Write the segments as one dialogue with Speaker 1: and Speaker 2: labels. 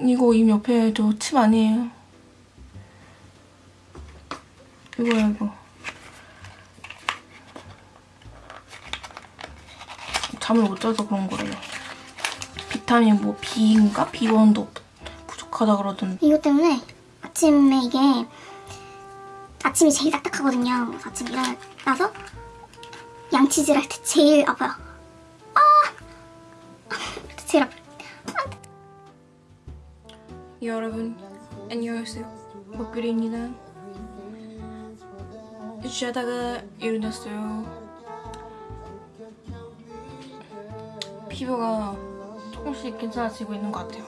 Speaker 1: 이거 이 옆에 저침 아니에요. 이거야 이거. 잠을 못 자서 그런 거래요. 비타민 뭐 B인가? B1도 부족하다 그러던데.
Speaker 2: 이것 때문에 아침에 이게 아침이 제일 딱딱하거든요. 아침에 일어나서 양치질 할 때 제일 아파요.
Speaker 1: 여러분 안녕하세요. 목요일입니다. 자다가 일어났어요. 피부가 조금씩 괜찮아지고 있는 것 같아요.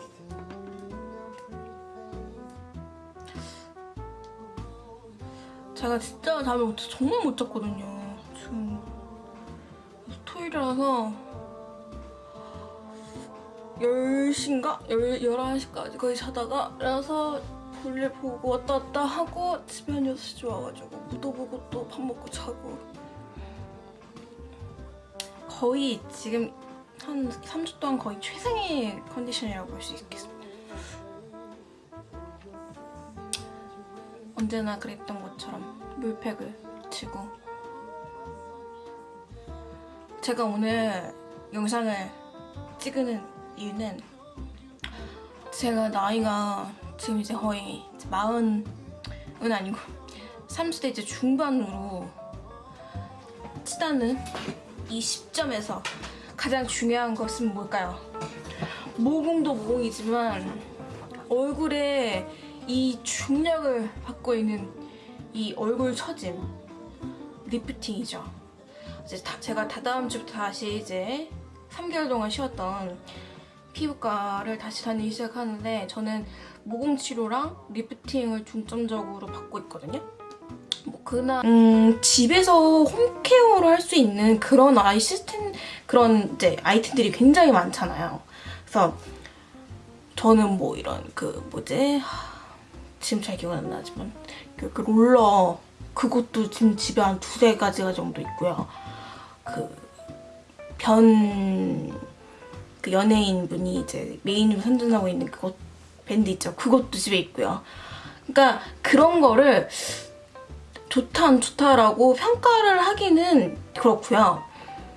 Speaker 1: 제가 진짜 잠을 정말 못 잤거든요. 지금 토요일이라서 10시인가? 11시까지 거의 자다가 일어나서 볼일 보고 왔다 갔다 하고 집에 한 6시 와가지고 묻어보고 또 밥 먹고 자고 거의 지금 한 3주 동안 거의 최상의 컨디션이라고 볼 수 있겠습니다. 언제나 그랬던 것처럼 물팩을 치고 제가 오늘 영상을 찍는 이유는 제가 나이가 지금 이제 거의 마흔은 아니고 30대 이제 중반으로 치다는 이 시점에서 가장 중요한 것은 뭘까요? 모공도 모공이지만 얼굴에 이 중력을 받고 있는 이 얼굴 처짐 lifting이죠. 이제 다- 제가 다다음 주부터 다시 이제 3개월 동안 쉬었던 피부과를 다시 다니기 시작하는데 저는 모공 치료랑 lifting을 중점적으로 받고 있거든요. 뭐 그날 음, 집에서 home care를 할 수 있는 그런 아이 시스템 그런 이제 아이템들이 굉장히 많잖아요. 그래서 저는 뭐 이런 그 뭐지 하, 지금 잘 기억 안 나지만 그, 그 롤러 그것도 지금 집에 한 두세 가지가 정도 있고요. 그 변 그 연예인 분이 이제 메인으로 선전하고 있는 그것 밴드 있죠. 그것도 집에 있고요. 그러니까 그런 거를 좋다 안 좋다라고 평가를 하기는 그렇고요.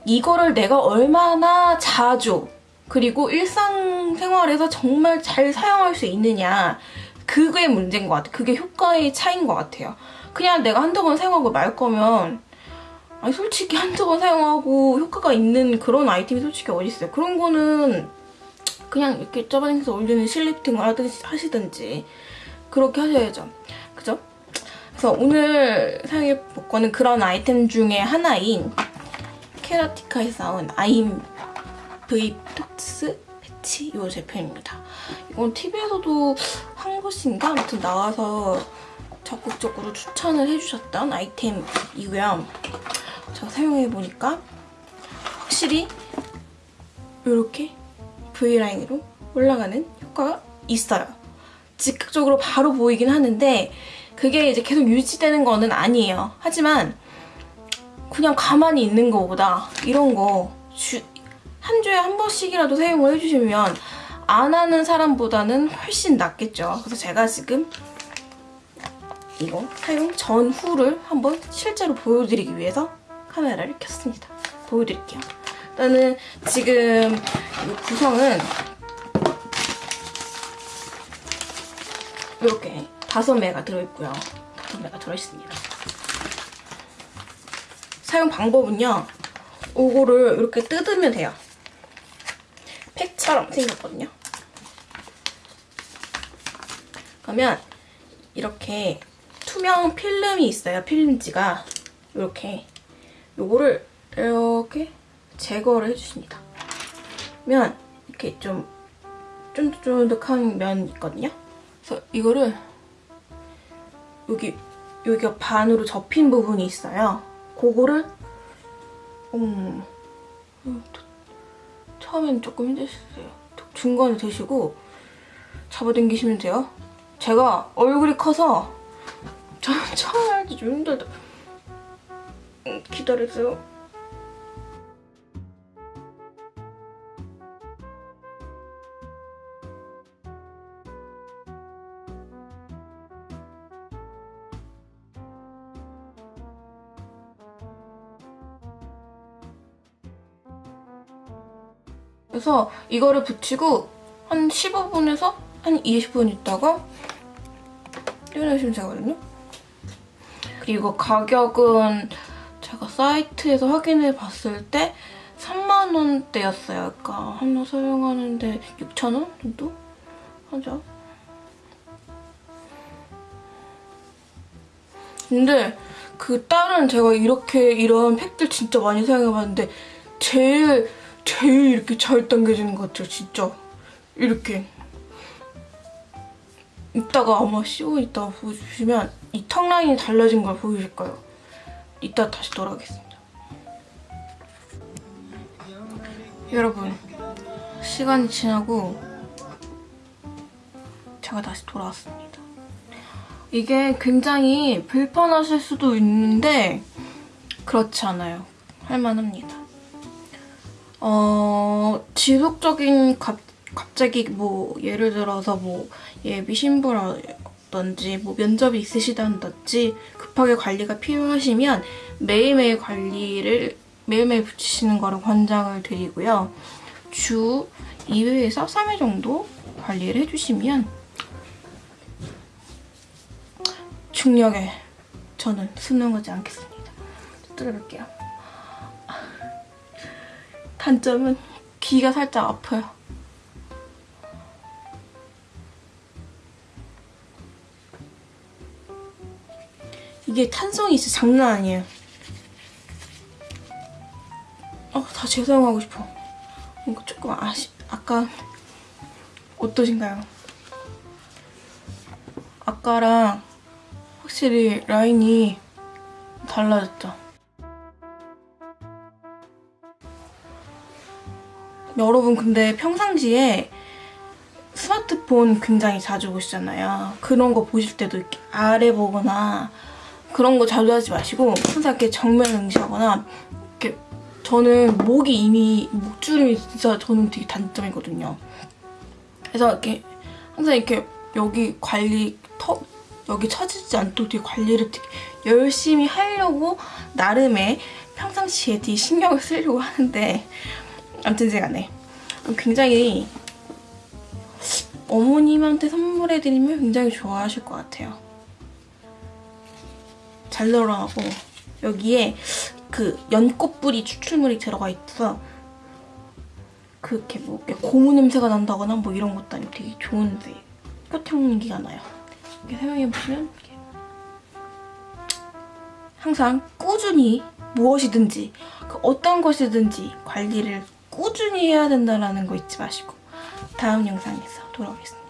Speaker 1: 이거를 내가 얼마나 자주 그리고 일상생활에서 정말 잘 사용할 수 있느냐 그게 문제인 것 같아요. 그게 효과의 차이인 것 같아요. 그냥 내가 한두 번 사용하고 말 거면 아니 솔직히 한두 번 사용하고 효과가 있는 그런 아이템이 솔직히 어디 있어요. 그런 거는 그냥 이렇게 짜바닝에서 올리는 실리프팅을 하든지 하시든지 그렇게 하셔야죠. 그죠? 그래서 오늘 사용해 볼 거는 그런 아이템 중에 하나인 케라티카에서 나온 아임 V 톡스 패치 이 제품입니다. 이건 TV에서도 한 것인가 아무튼 나와서 적극적으로 추천을 해주셨던 아이템이고요. 제가 사용해보니까 확실히 이렇게 V라인으로 올라가는 효과가 있어요. 즉각적으로 바로 보이긴 하는데 그게 이제 계속 유지되는 거는 아니에요. 하지만 그냥 가만히 있는 거보다 이런 거 한 주에 한 번씩이라도 사용을 해주시면 안 하는 사람보다는 훨씬 낫겠죠. 그래서 제가 지금 이거 사용 전후를 한번 실제로 보여드리기 위해서 카메라를 켰습니다. 보여드릴게요. 일단은 지금 이 구성은 이렇게 다섯 매가 들어있고요. 다섯 매가 들어있습니다. 사용 방법은요. 이거를 이렇게 뜯으면 돼요. 팩처럼 생겼거든요. 그러면 이렇게 투명 필름이 있어요. 필름지가 이렇게 요거를 이렇게 제거를 해주십니다. 그러면 이렇게 좀 쫀득쫀득한 면 있거든요. 그래서 이거를 여기 여기가 반으로 접힌 부분이 있어요. 그거를 음 처음엔 조금 힘드셨어요. 중간에 드시고 잡아당기시면 돼요. 제가 얼굴이 커서 저 처음 할때 좀 힘들다. 기다려주세요. 그래서 이거를 붙이고 한 15분에서 한 20분 있다가 떼어내시면 되거든요. 그리고 가격은 사이트에서 확인해 봤을 때 3만 원대였어요. 그러니까 하나 사용하는데 6천 원 정도 하죠. 근데 그 다른 제가 이렇게 이런 팩들 진짜 많이 사용해봤는데 제일 제일 이렇게 잘 당겨지는 것 같아요. 진짜 이렇게 이따가 아마 씌워 있다가 보여주시면 이 턱 라인이 달라진 걸 보이실 거예요. 이따 다시 돌아오겠습니다. 여러분 시간이 지나고 제가 다시 돌아왔습니다. 이게 굉장히 불편하실 수도 있는데 그렇지 않아요. 할만합니다. 어, 지속적인 갑, 갑자기 뭐 예를 들어서 뭐 예비 신부라 든지 뭐 면접이 있으시다든지 급하게 관리가 필요하시면 매일매일 관리를 매일매일 붙이시는 거를 권장을 드리고요. 주 2회에서 3회 정도 관리를 해주시면 중력에 저는 순응하지 않겠습니다. 뚫어볼게요. 단점은 귀가 살짝 아파요. 이게 탄성이 진짜 장난 아니에요. 어, 다 재사용하고 싶어. 이거 조금 아시, 아까 어떠신가요? 아까랑 확실히 라인이 달라졌죠. 여러분 근데 평상시에 스마트폰 굉장히 자주 보시잖아요. 그런 거 보실 때도 이렇게 아래 보거나 그런 거 자주 하지 마시고 항상 이렇게 정면 응시하거나 이렇게 저는 목이 이미 목주름이 진짜 저는 되게 단점이거든요. 그래서 이렇게 항상 이렇게 여기 관리 턱 여기 처지지 않도록 되게 관리를 되게 열심히 하려고 나름의 평상시에 되게 신경을 쓰려고 하는데 아무튼 제가 네 굉장히 어머님한테 선물해드리면 굉장히 좋아하실 것 같아요. 잘 널어가고 여기에 그 연꽃뿌리 추출물이 들어가 있어서 그렇게 뭐 고무 냄새가 난다거나 뭐 이런 것도 아니고 되게 좋은데 꽃향기가 나요. 이렇게 사용해보시면 항상 꾸준히 무엇이든지 그 어떤 것이든지 관리를 꾸준히 해야 된다는 거 잊지 마시고 다음 영상에서 돌아오겠습니다.